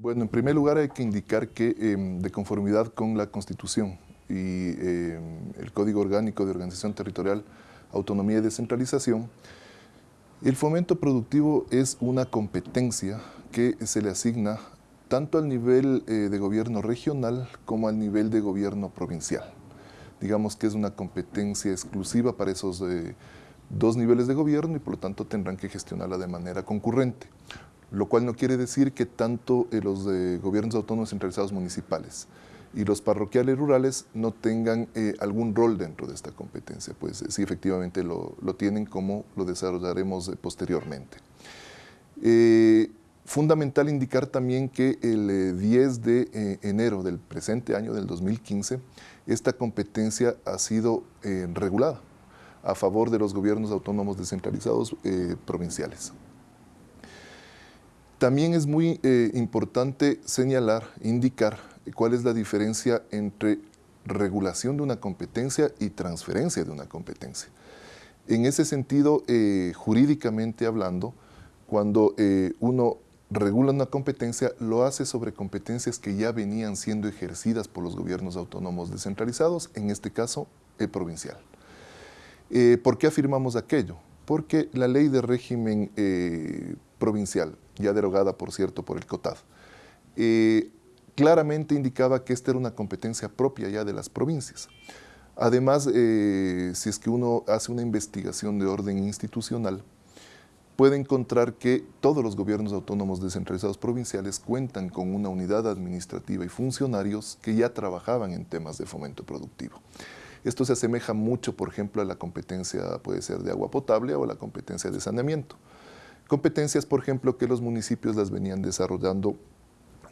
Bueno, en primer lugar hay que indicar que em, de conformidad con la Constitución y em, el Código Orgánico de Organización Territorial, Autonomía y Descentralización, el fomento productivo es una competencia que se le asigna tanto al nivel eh, de gobierno regional como al nivel de gobierno provincial. Digamos que es una competencia exclusiva para esos eh, dos niveles de gobierno y por lo tanto tendrán que gestionarla de manera concurrente lo cual no quiere decir que tanto eh, los de gobiernos autónomos centralizados municipales y los parroquiales rurales no tengan eh, algún rol dentro de esta competencia, pues sí efectivamente lo, tienen como lo desarrollaremos eh, posteriormente. fundamental indicar también que el 10 de enero del presente año, del 2015, esta competencia ha sido regulada a favor de los gobiernos autónomos descentralizados provinciales. También es muy eh, importante señalar, indicar cuál es la diferencia entre regulación de una competencia y transferencia de una competencia. En ese sentido, eh, jurídicamente hablando, cuando eh, uno regula una competencia, lo hace sobre competencias que ya venían siendo ejercidas por los gobiernos autónomos descentralizados, en este caso, el provincial. ¿Por qué afirmamos aquello? Porque la ley de régimen provincial, ya derogada por cierto por el COTAD, eh, claramente indicaba que esta era una competencia propia ya de las provincias. Además, eh, si es que uno hace una investigación de orden institucional, puede encontrar que todos los gobiernos autónomos descentralizados provinciales cuentan con una unidad administrativa y funcionarios que ya trabajaban en temas de fomento productivo. Esto se asemeja mucho, por ejemplo, a la competencia, puede ser de agua potable o la competencia de saneamiento. Competencias, por ejemplo, que los municipios las venían desarrollando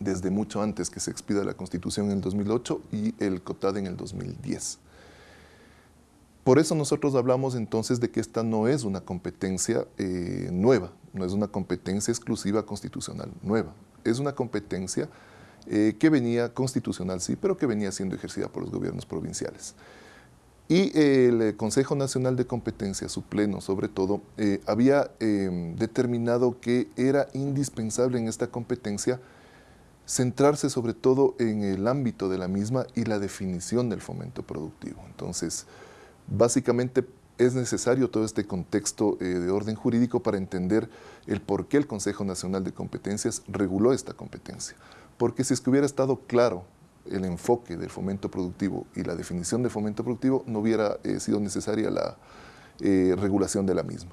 desde mucho antes que se expida la Constitución en el 2008 y el COTAD en el 2010. Por eso nosotros hablamos entonces de que esta no es una competencia eh, nueva, no es una competencia exclusiva constitucional nueva, es una competencia eh, que venía constitucional, sí, pero que venía siendo ejercida por los gobiernos provinciales. Y el eh, Consejo Nacional de Competencia, su pleno sobre todo, eh, había em, determinado que era indispensable en esta competencia centrarse sobre todo en el ámbito de la misma y la definición del fomento productivo. Entonces, básicamente es necesario todo este contexto eh, de orden jurídico para entender el por qué el Consejo Nacional de Competencias reguló esta competencia. Porque si es que hubiera estado claro el enfoque del fomento productivo y la definición de fomento productivo, no hubiera eh, sido necesaria la eh, regulación de la misma.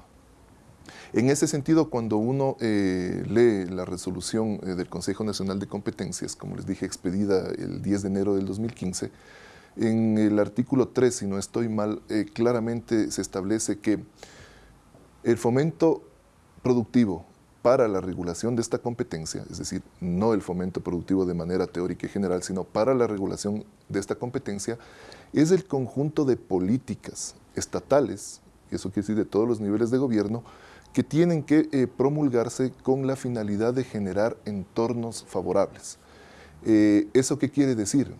En ese sentido, cuando uno eh, lee la resolución del Consejo Nacional de Competencias, como les dije, expedida el 10 de enero del 2015, en el artículo 3, si no estoy mal, claramente se establece que el fomento productivo para la regulación de esta competencia, es decir, no el fomento productivo de manera teórica y general, sino para la regulación de esta competencia, es el conjunto de políticas estatales, eso quiere decir de todos los niveles de gobierno, que tienen que eh, promulgarse con la finalidad de generar entornos favorables. Eh, ¿Eso qué quiere decir?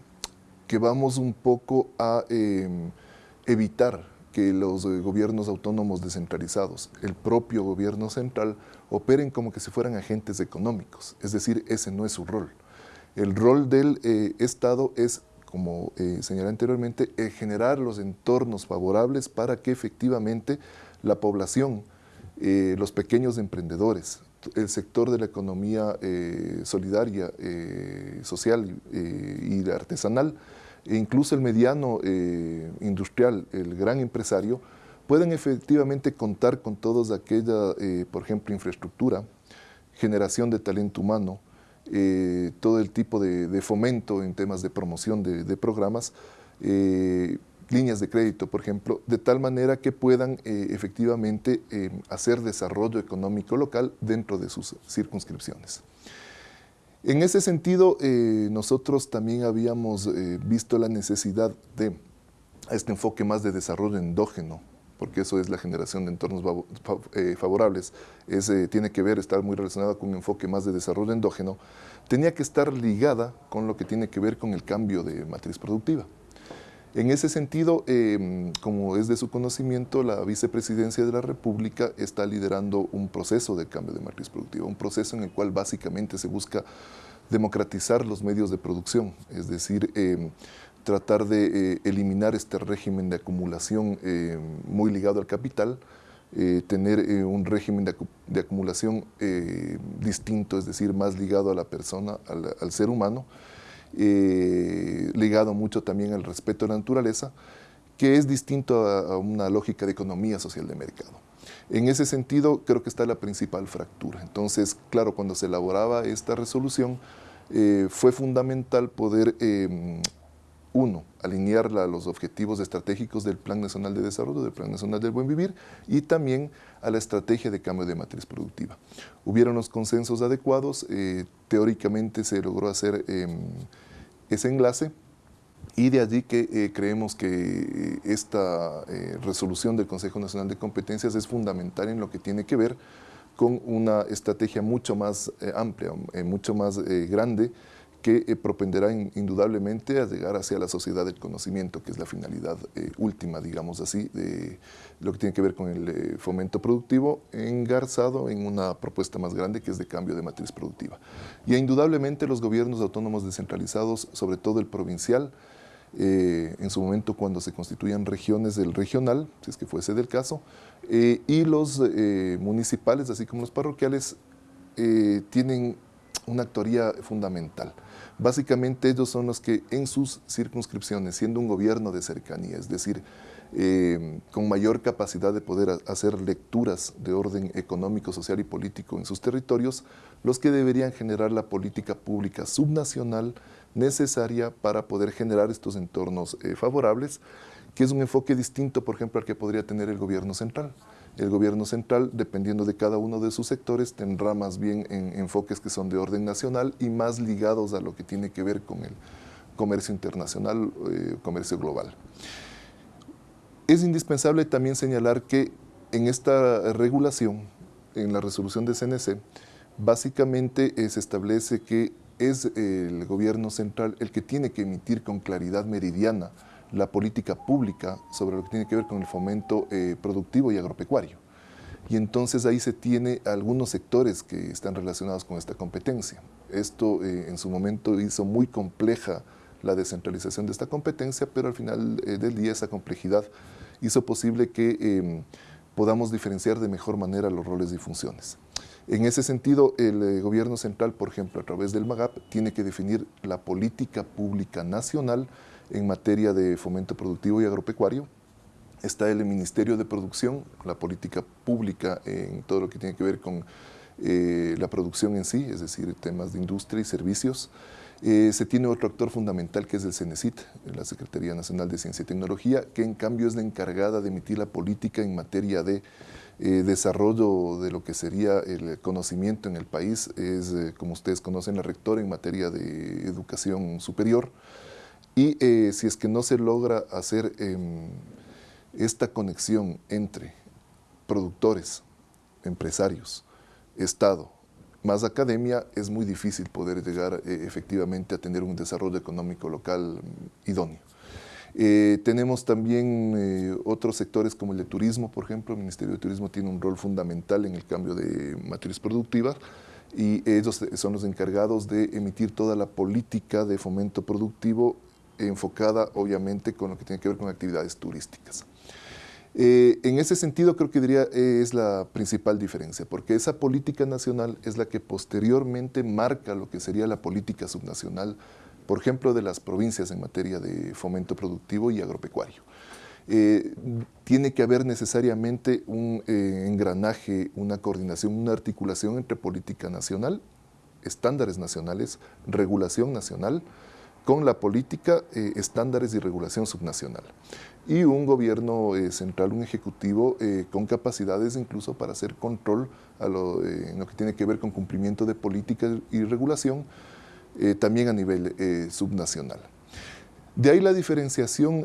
Que vamos un poco a em, evitar que los eh, gobiernos autónomos descentralizados, el propio gobierno central, operen como que si fueran agentes económicos. Es decir, ese no es su rol. El rol del eh, Estado es, como eh, señalé anteriormente, generar los entornos favorables para que efectivamente la población, los pequeños emprendedores, el sector de la economía solidaria, social y artesanal, incluso el mediano eh, industrial, el gran empresario, pueden efectivamente contar con toda aquella, eh, por ejemplo, infraestructura, generación de talento humano, eh, todo el tipo de, fomento en temas de promoción de, programas, líneas de crédito, por ejemplo, de tal manera que puedan efectivamente hacer desarrollo económico local dentro de sus circunscripciones. En ese sentido, eh, nosotros también habíamos eh, visto la necesidad de este enfoque más de desarrollo endógeno, porque eso es la generación de entornos eh, favorables, tiene que ver, estar muy relacionada con un enfoque más de desarrollo endógeno, tenía que estar ligada con lo que tiene que ver con el cambio de matriz productiva. En ese sentido, em, como es de su conocimiento, la vicepresidencia de la República está liderando un proceso de cambio de matriz productiva, un proceso en el cual básicamente se busca democratizar los medios de producción, es decir, em, tratar de eliminar este régimen de acumulación muy ligado al capital, tener un régimen de, acumulación distinto, es decir, más ligado a la persona, al ser humano, eh, ligado mucho también al respeto a la naturaleza, que es distinto a, una lógica de economía social de mercado. En ese sentido, creo que está la principal fractura. Entonces, claro, cuando se elaboraba esta resolución, eh, fue fundamental poder, em, uno, alinearla a los objetivos estratégicos del Plan Nacional de Desarrollo, del Plan Nacional del Buen Vivir, y también a la estrategia de cambio de matriz productiva. Hubieron los consensos adecuados, eh, teóricamente se logró hacer em, ese enlace y de allí que eh, creemos que eh, esta resolución del Consejo Nacional de Competencias es fundamental en lo que tiene que ver con una estrategia mucho más amplia, mucho más grande, que eh, propenderá indudablemente a llegar hacia la sociedad del conocimiento, que es la finalidad eh, última, digamos así, de lo que tiene que ver con el eh, fomento productivo, engarzado en una propuesta más grande que es de cambio de matriz productiva. Y indudablemente los gobiernos autónomos descentralizados, sobre todo el provincial, en su momento cuando se constituían regiones del regional, si es que fuese del caso, y los municipales, así como los parroquiales, tienen una actoría fundamental. Básicamente ellos son los que en sus circunscripciones, siendo un gobierno de cercanía, es decir, eh, con mayor capacidad de poder hacer lecturas de orden económico, social y político en sus territorios, los que deberían generar la política pública subnacional necesaria para poder generar estos entornos eh, favorables, que es un enfoque distinto, por ejemplo, al que podría tener el gobierno central. El gobierno central, dependiendo de cada uno de sus sectores, tendrá más bien enfoques que son de orden nacional y más ligados a lo que tiene que ver con el comercio internacional, eh, comercio global. Es indispensable también señalar que en esta regulación, en la resolución de CNC, básicamente eh, se establece que es el gobierno central el que tiene que emitir con claridad meridiana la política pública sobre lo que tiene que ver con el fomento eh, productivo y agropecuario. Y entonces ahí se tiene algunos sectores que están relacionados con esta competencia. Esto eh, en su momento hizo muy compleja la descentralización de esta competencia, pero al final eh, del día esa complejidad hizo posible que em, podamos diferenciar de mejor manera los roles y funciones. En ese sentido, el gobierno central, por ejemplo, a través del MAGAP, tiene que definir la política pública nacional en materia de fomento productivo y agropecuario. Está el Ministerio de Producción, la política pública en todo lo que tiene que ver con eh, la producción en sí, es decir, temas de industria y servicios. Eh, se tiene otro actor fundamental que es el CENESIT, la Secretaría Nacional de Ciencia y Tecnología, que en cambio es la encargada de emitir la política en materia de eh, desarrollo de lo que sería el conocimiento en el país. Es, como ustedes conocen, la rectora en materia de educación superior. Y eh, si es que no se logra hacer em, esta conexión entre productores, empresarios, Estado, más academia, es muy difícil poder llegar eh, efectivamente a tener un desarrollo económico local idóneo. Eh, tenemos también otros sectores como el de turismo, por ejemplo. El Ministerio de Turismo tiene un rol fundamental en el cambio de matriz productiva y ellos son los encargados de emitir toda la política de fomento productivo enfocada obviamente con lo que tiene que ver con actividades turísticas. Eh, en ese sentido creo que diría eh, es la principal diferencia, porque esa política nacional es la que posteriormente marca lo que sería la política subnacional, por ejemplo, de las provincias en materia de fomento productivo y agropecuario. Eh, tiene que haber necesariamente un engranaje, una coordinación, una articulación entre política nacional, estándares nacionales, regulación nacional, con la política, eh, estándares y regulación subnacional. Y un gobierno eh, central, un ejecutivo eh, con capacidades incluso para hacer control a lo, en lo que tiene que ver con cumplimiento de política y regulación, también a nivel subnacional. De ahí la diferenciación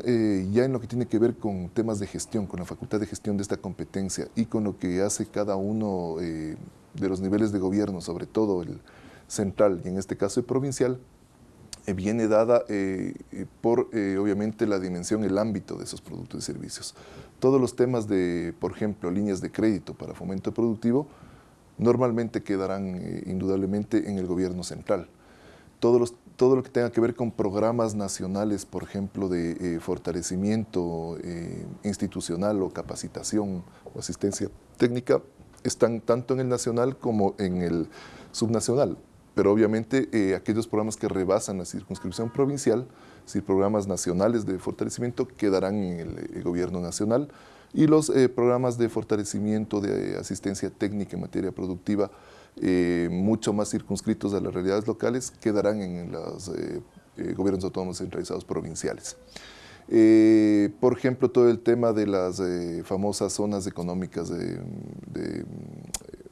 ya en lo que tiene que ver con temas de gestión, con la facultad de gestión de esta competencia y con lo que hace cada uno de los niveles de gobierno, sobre todo el central y en este caso el provincial, eh, viene dada eh, eh, por, obviamente, la dimensión, el ámbito de esos productos y servicios. Todos los temas de, por ejemplo, líneas de crédito para fomento productivo, normalmente quedarán indudablemente en el gobierno central. todo, todo lo que tenga que ver con programas nacionales, por ejemplo, de eh, fortalecimiento eh, institucional o capacitación o asistencia técnica, están tanto en el nacional como en el subnacional. Pero obviamente eh, aquellos programas que rebasan la circunscripción provincial, si programas nacionales de fortalecimiento, quedarán en el, gobierno nacional y los programas de fortalecimiento de asistencia técnica en materia productiva eh, mucho más circunscritos a las realidades locales quedarán en los eh, eh, gobiernos autónomos centralizados provinciales. por ejemplo, todo el tema de las famosas zonas económicas de,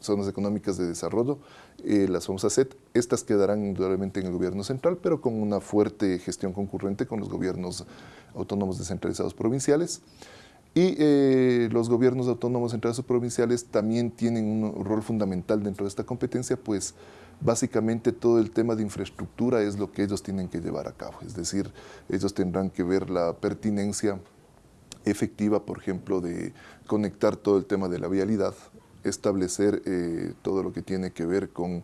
zonas económicas de desarrollo, las famosas SET, estas quedarán indudablemente en el gobierno central, pero con una fuerte gestión concurrente con los gobiernos autónomos descentralizados provinciales. Y eh, los gobiernos autónomos centrales o provinciales también tienen un rol fundamental dentro de esta competencia, pues básicamente todo el tema de infraestructura es lo que ellos tienen que llevar a cabo. Es decir, ellos tendrán que ver la pertinencia efectiva, por ejemplo, de conectar todo el tema de la vialidad, establecer eh, todo lo que tiene que ver con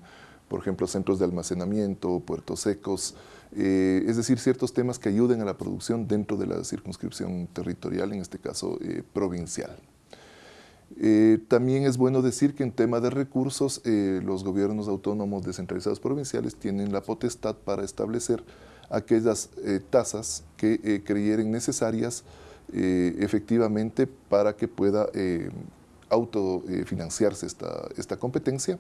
por ejemplo, centros de almacenamiento, puertos secos, eh, es decir, ciertos temas que ayuden a la producción dentro de la circunscripción territorial, en este caso eh, provincial. También es bueno decir que en tema de recursos, los gobiernos autónomos descentralizados provinciales tienen la potestad para establecer aquellas tasas que creyeren necesarias efectivamente para que pueda autofinanciarse esta, esta competencia.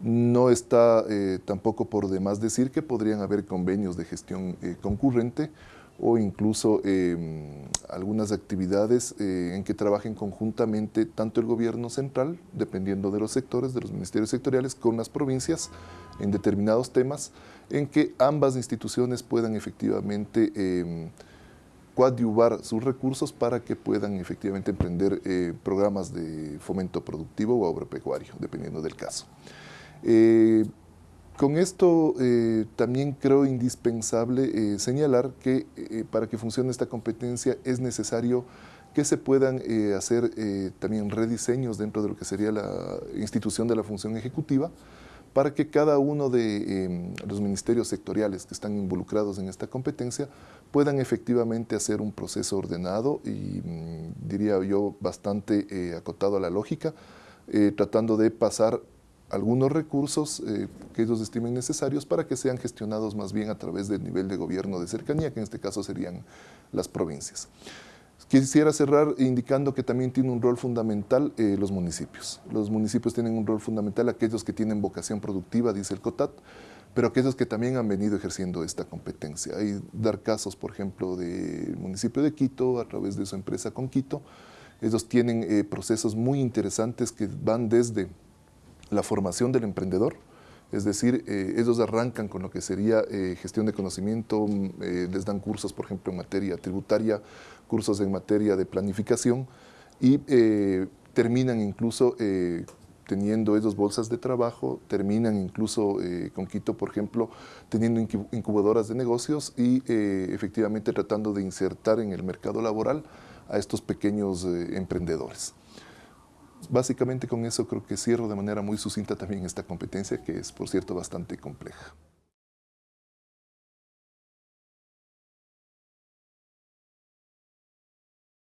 No está eh, tampoco por demás decir que podrían haber convenios de gestión eh, concurrente o incluso em, algunas actividades eh, en que trabajen conjuntamente tanto el gobierno central, dependiendo de los sectores, de los ministerios sectoriales, con las provincias en determinados temas, en que ambas instituciones puedan efectivamente em, coadyuvar sus recursos para que puedan efectivamente emprender programas de fomento productivo o agropecuario, dependiendo del caso. Eh, con esto eh, también creo indispensable eh, señalar que para que funcione esta competencia es necesario que se puedan hacer también rediseños dentro de lo que sería la institución de la función ejecutiva para que cada uno de em, los ministerios sectoriales que están involucrados en esta competencia puedan efectivamente hacer un proceso ordenado y mm, diría yo bastante acotado a la lógica, tratando de pasar algunos recursos eh, que ellos estimen necesarios para que sean gestionados más bien a través del nivel de gobierno de cercanía, que en este caso serían las provincias. Quisiera cerrar indicando que también tiene un rol fundamental eh, los municipios. Los municipios tienen un rol fundamental, aquellos que tienen vocación productiva, dice el COTAT, pero aquellos que también han venido ejerciendo esta competencia. Hay dar casos, por ejemplo, del municipio de Quito, a través de su empresa con Quito. Ellos tienen eh, procesos muy interesantes que van desde la formación del emprendedor, es decir, eh, ellos arrancan con lo que sería eh, gestión de conocimiento, mm, eh, les dan cursos, por ejemplo, en materia tributaria, cursos en materia de planificación y terminan incluso teniendo ellos bolsas de trabajo, terminan incluso con Quito, por ejemplo, teniendo incubadoras de negocios y efectivamente tratando de insertar en el mercado laboral a estos pequeños emprendedores. Básicamente con eso creo que cierro de manera muy sucinta también esta competencia que es, por cierto, bastante compleja.